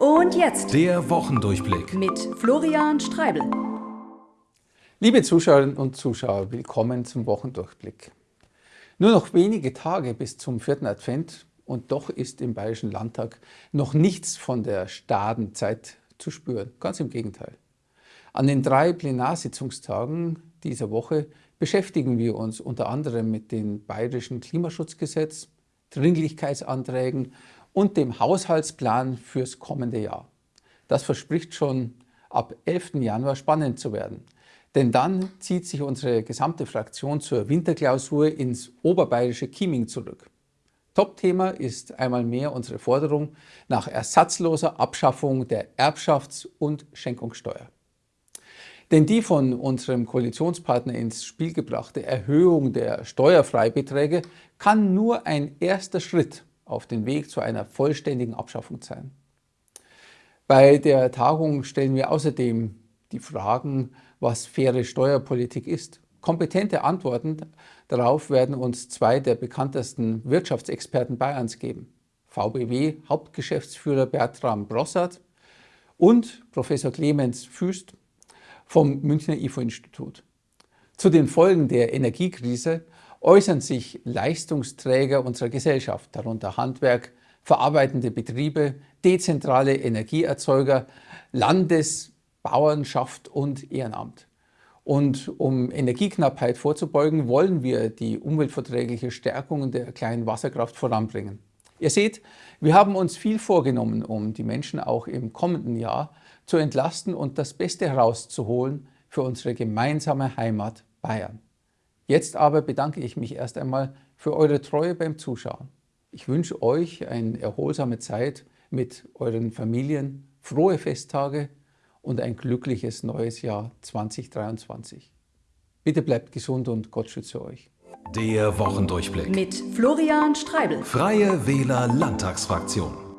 Und jetzt der Wochendurchblick mit Florian Streibel. Liebe Zuschauerinnen und Zuschauer, willkommen zum Wochendurchblick. Nur noch wenige Tage bis zum vierten Advent und doch ist im Bayerischen Landtag noch nichts von der Stadenzeit zu spüren. Ganz im Gegenteil. An den drei Plenarsitzungstagen dieser Woche beschäftigen wir uns unter anderem mit dem Bayerischen Klimaschutzgesetz, Dringlichkeitsanträgen und dem Haushaltsplan fürs kommende Jahr. Das verspricht schon ab 11. Januar spannend zu werden. Denn dann zieht sich unsere gesamte Fraktion zur Winterklausur ins oberbayerische Chieming zurück. Topthema ist einmal mehr unsere Forderung nach ersatzloser Abschaffung der Erbschafts- und Schenkungssteuer. Denn die von unserem Koalitionspartner ins Spiel gebrachte Erhöhung der Steuerfreibeträge kann nur ein erster Schritt auf den Weg zu einer vollständigen Abschaffung sein. Bei der Tagung stellen wir außerdem die Fragen, was faire Steuerpolitik ist. Kompetente Antworten darauf werden uns zwei der bekanntesten Wirtschaftsexperten Bayerns geben. VBW Hauptgeschäftsführer Bertram Brossard und Professor Clemens Füst, vom Münchner IFO-Institut. Zu den Folgen der Energiekrise äußern sich Leistungsträger unserer Gesellschaft, darunter Handwerk, verarbeitende Betriebe, dezentrale Energieerzeuger, Landesbauernschaft und Ehrenamt. Und um Energieknappheit vorzubeugen, wollen wir die umweltverträgliche Stärkung der kleinen Wasserkraft voranbringen. Ihr seht, wir haben uns viel vorgenommen, um die Menschen auch im kommenden Jahr zu entlasten und das Beste herauszuholen für unsere gemeinsame Heimat Bayern. Jetzt aber bedanke ich mich erst einmal für eure Treue beim Zuschauen. Ich wünsche euch eine erholsame Zeit mit euren Familien, frohe Festtage und ein glückliches neues Jahr 2023. Bitte bleibt gesund und Gott schütze euch. Der Wochendurchblick mit Florian Streibel. Freie Wähler Landtagsfraktion.